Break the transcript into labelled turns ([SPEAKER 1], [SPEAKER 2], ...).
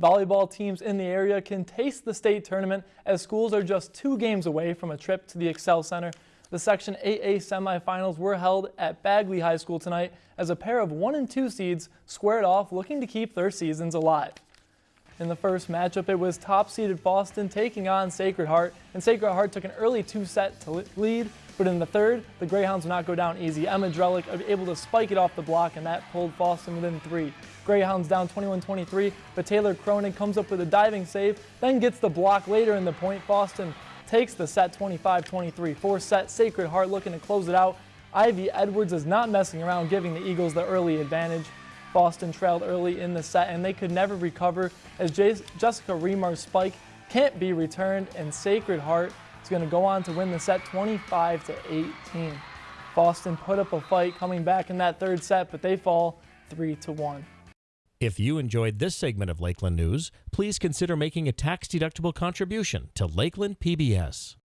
[SPEAKER 1] Volleyball teams in the area can taste the state tournament as schools are just two games away from a trip to the Xcel Center. The Section 8A semifinals were held at Bagley High School tonight as a pair of 1 and 2 seeds squared off looking to keep their seasons alive. In the first matchup, it was top-seeded Fosston taking on Sacred Heart, and Sacred Heart took an early two-set to lead, but in the third, the Greyhounds would not go down easy. Emma Drellick uh, able to spike it off the block, and that pulled Fosston within three. Greyhounds down 21-23, but Taylor Cronin comes up with a diving save, then gets the block later in the point. Fosston takes the set 25-23. Four set, Sacred Heart looking to close it out. Ivy Edwards is not messing around, giving the Eagles the early advantage. Fosston trailed early in the set and they could never recover as Jessica Remar's spike can't be returned and Sacred Heart is going to go on to win the set 25 to 18. Fosston put up a fight coming back in that third set, but they fall 3 to 1.
[SPEAKER 2] If you enjoyed this segment of Lakeland News, please consider making a tax-deductible contribution to Lakeland PBS.